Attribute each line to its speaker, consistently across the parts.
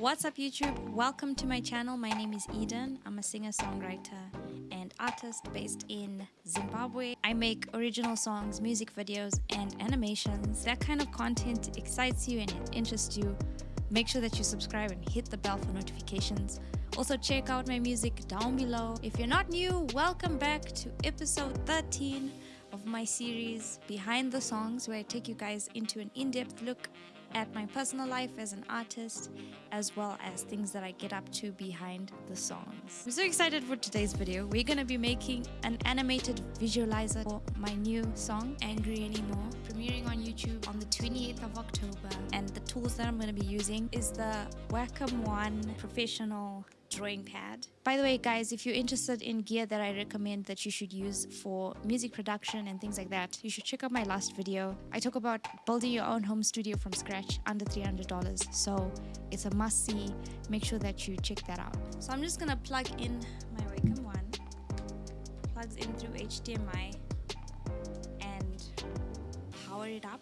Speaker 1: What's up YouTube? Welcome to my channel. My name is Eden. I'm a singer-songwriter and artist based in Zimbabwe. I make original songs, music videos, and animations. That kind of content excites you and it interests you. Make sure that you subscribe and hit the bell for notifications. Also check out my music down below. If you're not new, welcome back to episode 13 of my series Behind the Songs where I take you guys into an in-depth look at my personal life as an artist as well as things that I get up to behind the songs. I'm so excited for today's video. We're gonna be making an animated visualizer for my new song Angry Anymore premiering on YouTube on the 28th of October and the tools that I'm gonna be using is the Wacom One Professional drawing pad. By the way, guys, if you're interested in gear that I recommend that you should use for music production and things like that, you should check out my last video. I talk about building your own home studio from scratch under $300. So it's a must see. Make sure that you check that out. So I'm just gonna plug in my Wacom One. Plugs in through HDMI and power it up.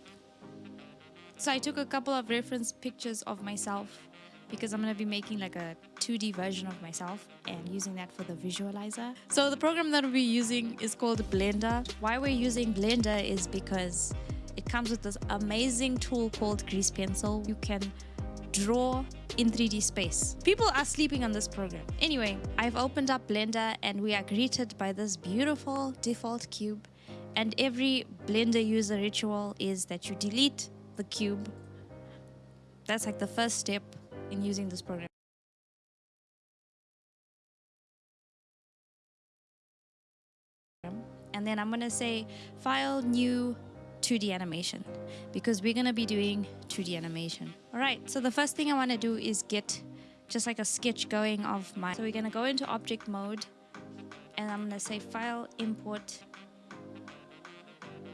Speaker 1: So I took a couple of reference pictures of myself because I'm going to be making like a 2D version of myself and using that for the visualizer. So the program that we'll be using is called Blender. Why we're using Blender is because it comes with this amazing tool called Grease Pencil. You can draw in 3D space. People are sleeping on this program. Anyway, I've opened up Blender and we are greeted by this beautiful default cube. And every Blender user ritual is that you delete the cube. That's like the first step in using this program. And then I'm going to say file new 2D animation because we're going to be doing 2D animation. All right, so the first thing I want to do is get just like a sketch going of my... So we're going to go into object mode and I'm to say file import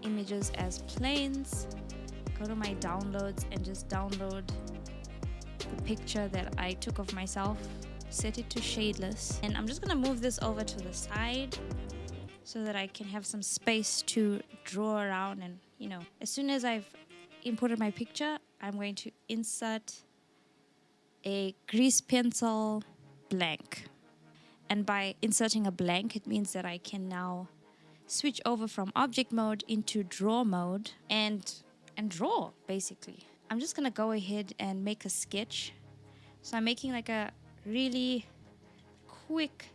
Speaker 1: images as planes. Go to my downloads and just download the picture that I took of myself, set it to shadeless. And I'm just gonna move this over to the side so that I can have some space to draw around and you know, as soon as I've imported my picture, I'm going to insert a grease pencil blank. And by inserting a blank, it means that I can now switch over from object mode into draw mode and and draw basically. I'm just gonna go ahead and make a sketch. So I'm making like a really quick,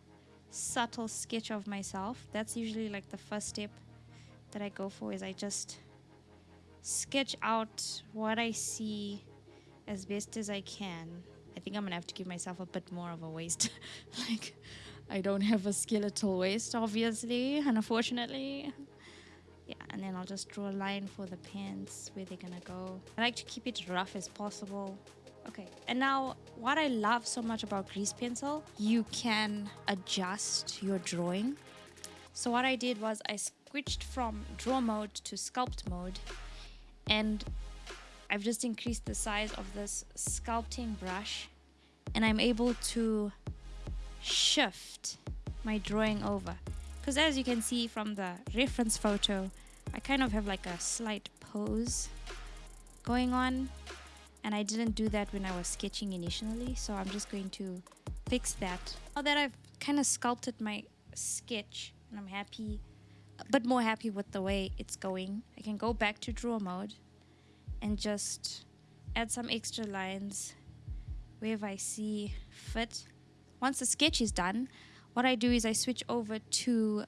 Speaker 1: subtle sketch of myself. That's usually like the first step that I go for is I just sketch out what I see as best as I can. I think I'm gonna have to give myself a bit more of a waist. like, I don't have a skeletal waist, obviously, and unfortunately yeah and then I'll just draw a line for the pants where they're gonna go. I like to keep it rough as possible. Okay and now what I love so much about grease pencil you can adjust your drawing. So what I did was I switched from draw mode to sculpt mode and I've just increased the size of this sculpting brush and I'm able to shift my drawing over because as you can see from the reference photo I kind of have like a slight pose going on and I didn't do that when I was sketching initially so I'm just going to fix that. Now that I've kind of sculpted my sketch and I'm happy but more happy with the way it's going I can go back to draw mode and just add some extra lines wherever I see fit. Once the sketch is done what I do is I switch over to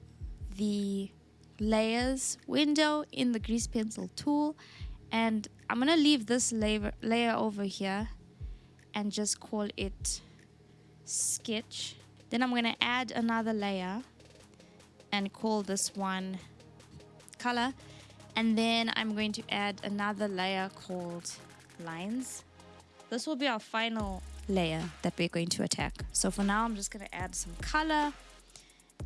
Speaker 1: the layers window in the grease pencil tool and I'm gonna leave this layer, layer over here and just call it sketch. Then I'm gonna add another layer and call this one color. And then I'm going to add another layer called lines. This will be our final layer that we're going to attack. So for now, I'm just going to add some color.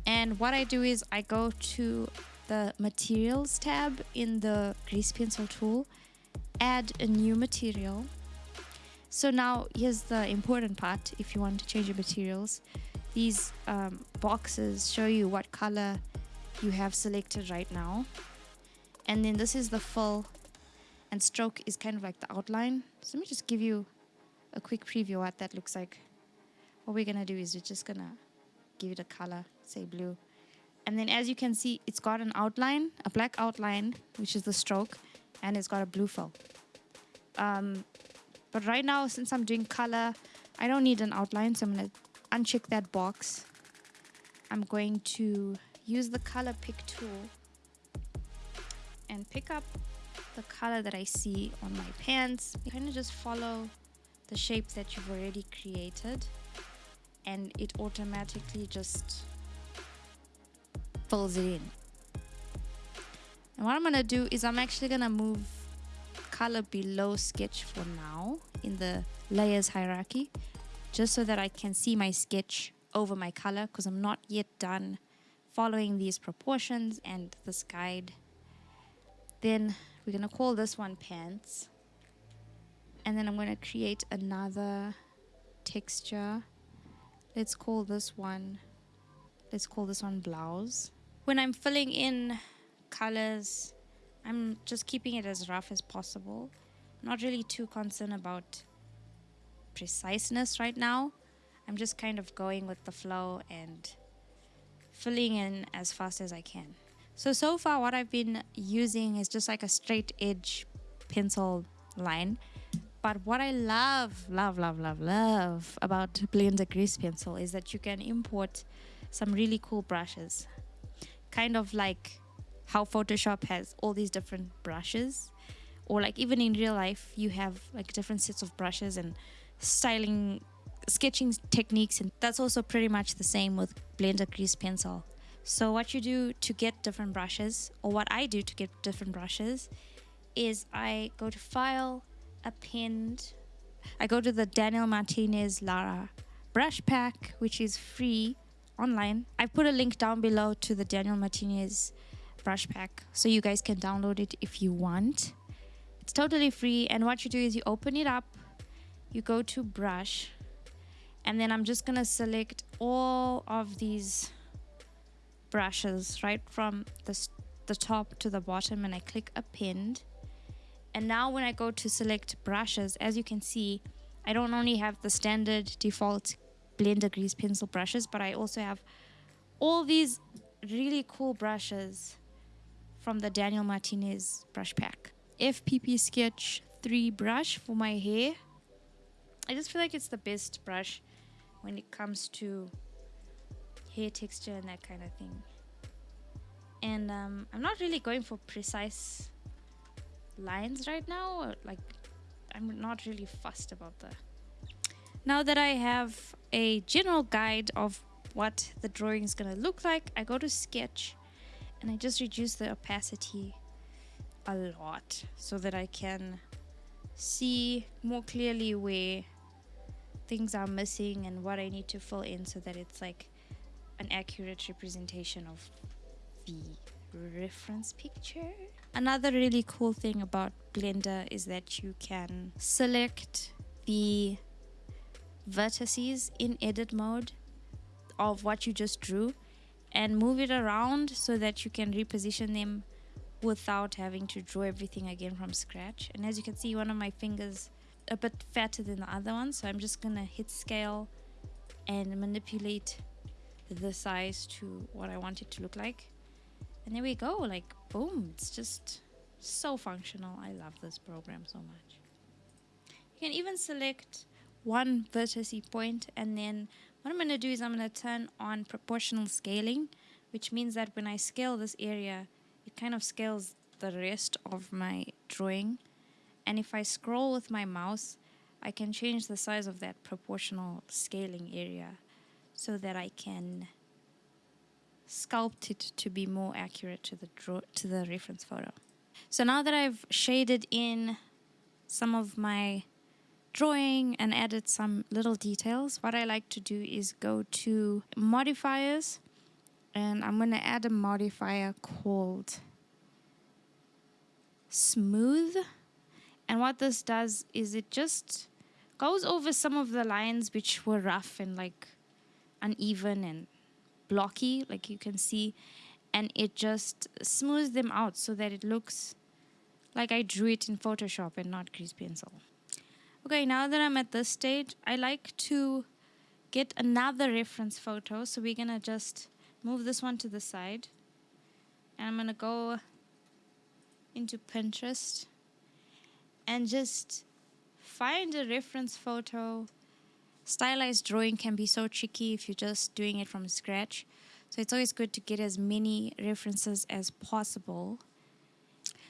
Speaker 1: And what I do is I go to the materials tab in the grease pencil tool, add a new material. So now here's the important part if you want to change your materials. These um, boxes show you what color you have selected right now. And then this is the fill and stroke is kind of like the outline. So let me just give you a quick preview what that looks like. What we're gonna do is we're just gonna give it a color, say blue. And then as you can see, it's got an outline, a black outline, which is the stroke, and it's got a blue fill. Um, but right now, since I'm doing color, I don't need an outline, so I'm gonna uncheck that box. I'm going to use the color pick tool and pick up the color that I see on my pants. Kind of just follow the shape that you've already created and it automatically just fills it in. And what I'm gonna do is I'm actually gonna move color below sketch for now in the layers hierarchy just so that I can see my sketch over my color because I'm not yet done following these proportions and this guide. Then we're going to call this one pants. And then I'm going to create another texture. Let's call this one, let's call this one blouse. When I'm filling in colors, I'm just keeping it as rough as possible. Not really too concerned about preciseness right now. I'm just kind of going with the flow and filling in as fast as I can. So, so far what I've been using is just like a straight edge pencil line. But what I love, love, love, love, love about Blender Grease Pencil is that you can import some really cool brushes. Kind of like how Photoshop has all these different brushes. Or like even in real life, you have like different sets of brushes and styling sketching techniques and that's also pretty much the same with blender grease pencil so what you do to get different brushes or what i do to get different brushes is i go to file append i go to the daniel martinez lara brush pack which is free online. I've put a link down below to the daniel martinez brush pack so you guys can download it if you want. It's totally free and what you do is you open it up you go to brush and then I'm just gonna select all of these brushes right from the, the top to the bottom and I click append and now when I go to select brushes as you can see I don't only have the standard default blender grease pencil brushes but I also have all these really cool brushes from the Daniel Martinez brush pack FPP sketch 3 brush for my hair I just feel like it's the best brush when it comes to hair texture and that kind of thing. And um, I'm not really going for precise lines right now. Like, I'm not really fussed about that. Now that I have a general guide of what the drawing is going to look like, I go to sketch and I just reduce the opacity a lot so that I can see more clearly where things are missing and what I need to fill in so that it's like an accurate representation of the reference picture. Another really cool thing about Blender is that you can select the vertices in edit mode of what you just drew and move it around so that you can reposition them without having to draw everything again from scratch. And as you can see, one of my fingers a bit fatter than the other one so I'm just gonna hit scale and manipulate the size to what I want it to look like and there we go like boom it's just so functional. I love this program so much. You can even select one vertex point and then what I'm going to do is I'm going to turn on proportional scaling which means that when I scale this area it kind of scales the rest of my drawing. And if I scroll with my mouse, I can change the size of that proportional scaling area so that I can sculpt it to be more accurate to the draw to the reference photo. So now that I've shaded in some of my drawing and added some little details, what I like to do is go to modifiers and I'm going to add a modifier called smooth and what this does is it just goes over some of the lines which were rough and like uneven and blocky, like you can see, and it just smooths them out so that it looks like I drew it in Photoshop and not grease pencil. Okay, now that I'm at this stage, I like to get another reference photo. So we're going to just move this one to the side. And I'm going to go into Pinterest and just find a reference photo. Stylized drawing can be so tricky if you're just doing it from scratch. So it's always good to get as many references as possible.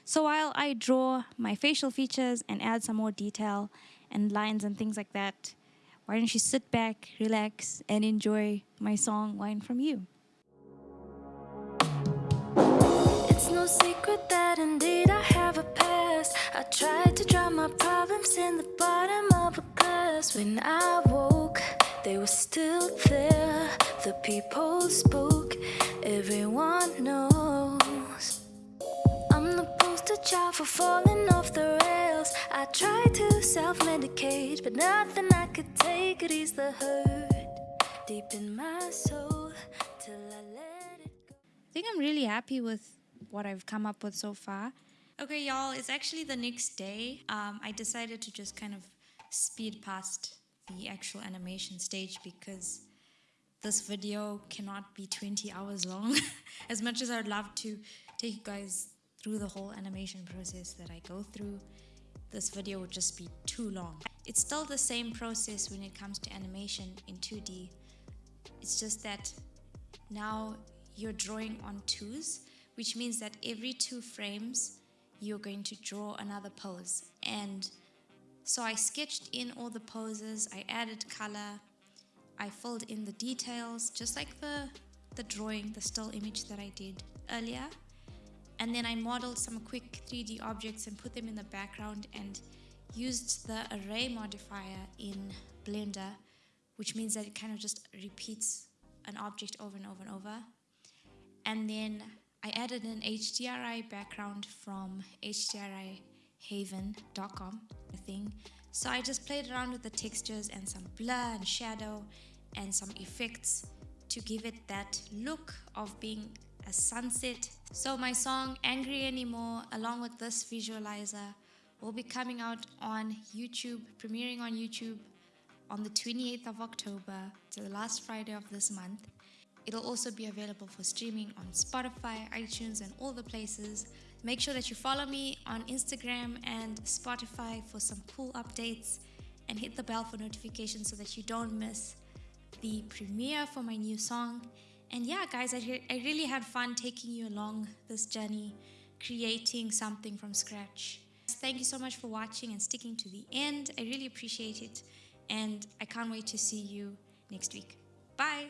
Speaker 1: So while I draw my facial features and add some more detail and lines and things like that, why don't you sit back, relax, and enjoy my song Wine From You? It's no secret that indeed I have a past. I tried to drown my problems in the bottom of a glass. When I woke, they were still there. The people spoke, everyone knows. I'm the poster child for falling off the rails. I tried to self medicate, but nothing I could take could ease the hurt deep in my soul till I let. I think I'm really happy with what I've come up with so far. Okay, y'all, it's actually the next day. Um, I decided to just kind of speed past the actual animation stage because this video cannot be 20 hours long. as much as I'd love to take you guys through the whole animation process that I go through, this video would just be too long. It's still the same process when it comes to animation in 2D. It's just that now you're drawing on twos, which means that every two frames, you're going to draw another pose. And so I sketched in all the poses, I added color, I filled in the details, just like the, the drawing, the still image that I did earlier. And then I modeled some quick 3D objects and put them in the background and used the array modifier in Blender, which means that it kind of just repeats an object over and over and over. And then I added an HDRI background from hdrihaven.com, I think. So I just played around with the textures and some blur and shadow and some effects to give it that look of being a sunset. So my song Angry Anymore along with this visualizer will be coming out on YouTube, premiering on YouTube on the 28th of October, to the last Friday of this month. It'll also be available for streaming on Spotify, iTunes, and all the places. Make sure that you follow me on Instagram and Spotify for some cool updates and hit the bell for notifications so that you don't miss the premiere for my new song. And yeah, guys, I, re- I really had fun taking you along this journey, creating something from scratch. Thank you so much for watching and sticking to the end. I really appreciate it. And I can't wait to see you next week. Bye.